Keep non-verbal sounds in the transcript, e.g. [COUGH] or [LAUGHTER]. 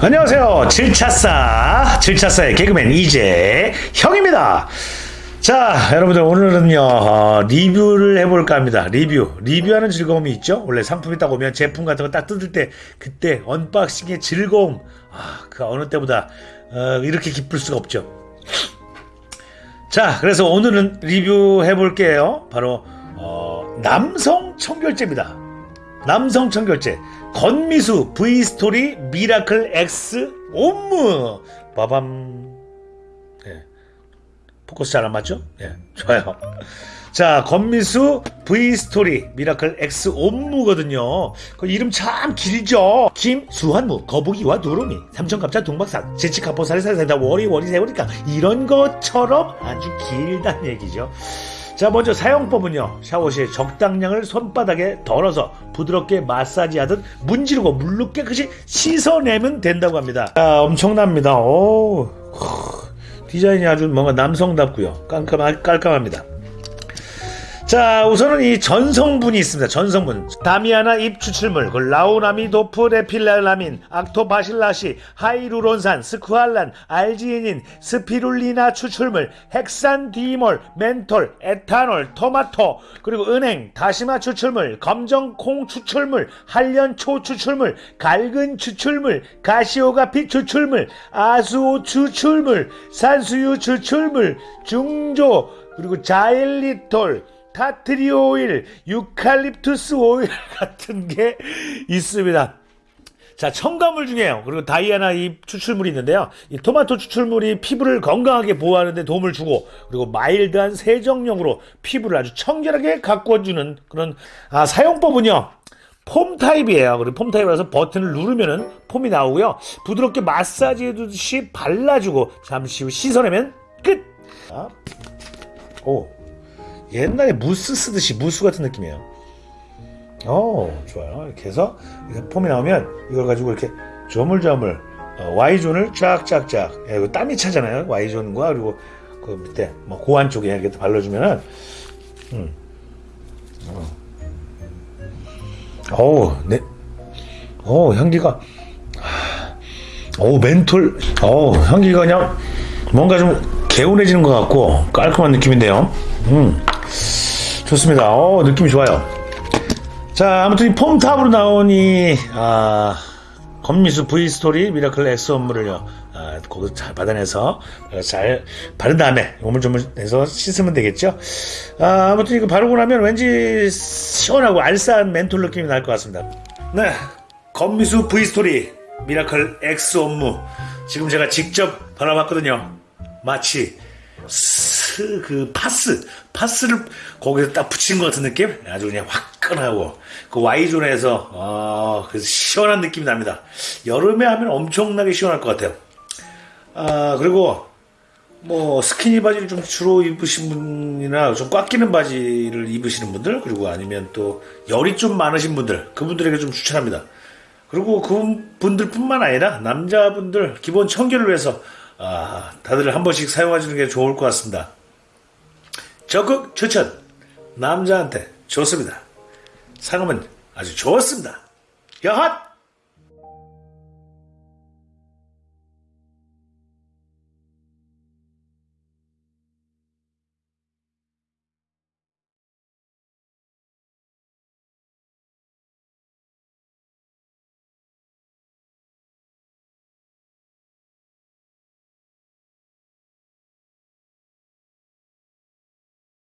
안녕하세요. 7차사, 7차사의 개그맨 이재 형입니다. 자, 여러분들 오늘은요, 어, 리뷰를 해볼까 합니다. 리뷰. 리뷰하는 즐거움이 있죠? 원래 상품이 딱 오면 제품 같은 거 딱 뜯을 때, 그때 언박싱의 즐거움. 아, 그 어느 때보다, 어, 이렇게 기쁠 수가 없죠. 자, 그래서 오늘은 리뷰해 볼게요. 바로, 어, 남성 청결제입니다. 남성 청결제. 건미수 V스토리 미라클 X Homme. 빠밤. 예. 포커스 잘 안 맞죠? 예. 좋아요. 자, 건미수 V스토리 미라클 X Homme거든요. 그 이름 참 길죠. 김, 수한무, 거북이와 두루미, 삼천갑자, 동방삭, 치치카포, 사리사리센타, 워리, 워리, 세월이까 이런 것처럼 아주 길다는 얘기죠. 자, 먼저 사용법은요. 샤워 시에 적당량을 손바닥에 덜어서 부드럽게 마사지하듯 문지르고 물로 깨끗이 씻어내면 된다고 합니다. 자, 엄청납니다. 오, 디자인이 아주 뭔가 남성답고요. 깔끔하, 깔끔합니다. 자, 우선은 이 전성분이 있습니다. 전성분. 다미아나 잎 추출물, 그 라우나미도프 레필라라민, 악토바실라시, 하이루론산, 스쿠알란, 알지닌, 스피룰리나 추출물, 헥산디몰, 멘톨, 에탄올, 토마토, 그리고 은행, 다시마 추출물, 검정콩 추출물, 한련초 추출물, 갈근 추출물, 가시오가피 추출물, 아수오 추출물, 산수유 추출물, 중조, 그리고 자일리톨, 티트리 오일, 유칼립투스 오일 [LAUGHS] 같은 게 있습니다. 자, 첨가물 중에요. 그리고 다미아나 잎 추출물이 있는데요. 이 토마토 추출물이 피부를 건강하게 보호하는 데 도움을 주고, 그리고 마일드한 세정력으로 피부를 아주 청결하게 가꿔주는 그런, 아, 사용법은요. 폼 타입이에요. 그리고 폼 타입이라서 버튼을 누르면은 폼이 나오고요. 부드럽게 마사지 해주듯이 발라주고, 잠시 후 씻어내면 끝! 자, 오. 옛날에 무스 쓰듯이 무스 같은 느낌이에요. 어, 좋아요. 이렇게 해서 이렇게 폼이 나오면 이걸 가지고 이렇게 조물조물 어, Y존을 쫙쫙쫙 예, 이거 땀이 차잖아요. Y존과 그리고 그 밑에 뭐 고안 쪽에 이렇게 발라주면은 음. 어. 어우, 네. 어, 향기가 어, 멘톨 어, 향기가 그냥 뭔가 좀 개운해지는 것 같고 깔끔한 느낌인데요. 음. 좋습니다. 어, 느낌이 좋아요. 자, 아무튼 이 폼 타입으로 나오니, 아, 건미수 V스토리 미라클 X Homme를요, 아, 거기서 잘 받아내서 잘 바른 다음에 오물조물해서 씻으면 되겠죠. 아, 아무튼 이거 바르고 나면 왠지 시원하고 알싸한 멘톨 느낌이 날 것 같습니다. 네. 건미수 V스토리 미라클 X Homme. 지금 제가 직접 발라봤거든요. 마치 스, 그 파스, 파스를 거기서 딱 붙인 것 같은 느낌? 아주 그냥 화끈하고 그 Y존에서 어, 그 시원한 느낌이 납니다. 여름에 하면 엄청나게 시원할 것 같아요. 아 그리고 뭐 스키니 바지를 좀 주로 입으신 분이나 좀 꽉 끼는 바지를 입으시는 분들 그리고 아니면 또 열이 좀 많으신 분들 그분들에게 좀 추천합니다. 그리고 그분들 뿐만 아니라 남자분들 기본 청결을 위해서 아, 다들 한 번씩 사용하시는 게 좋을 것 같습니다. 적극 추천. 남자한테 좋습니다. 상음은 아주 좋습니다. 여핫!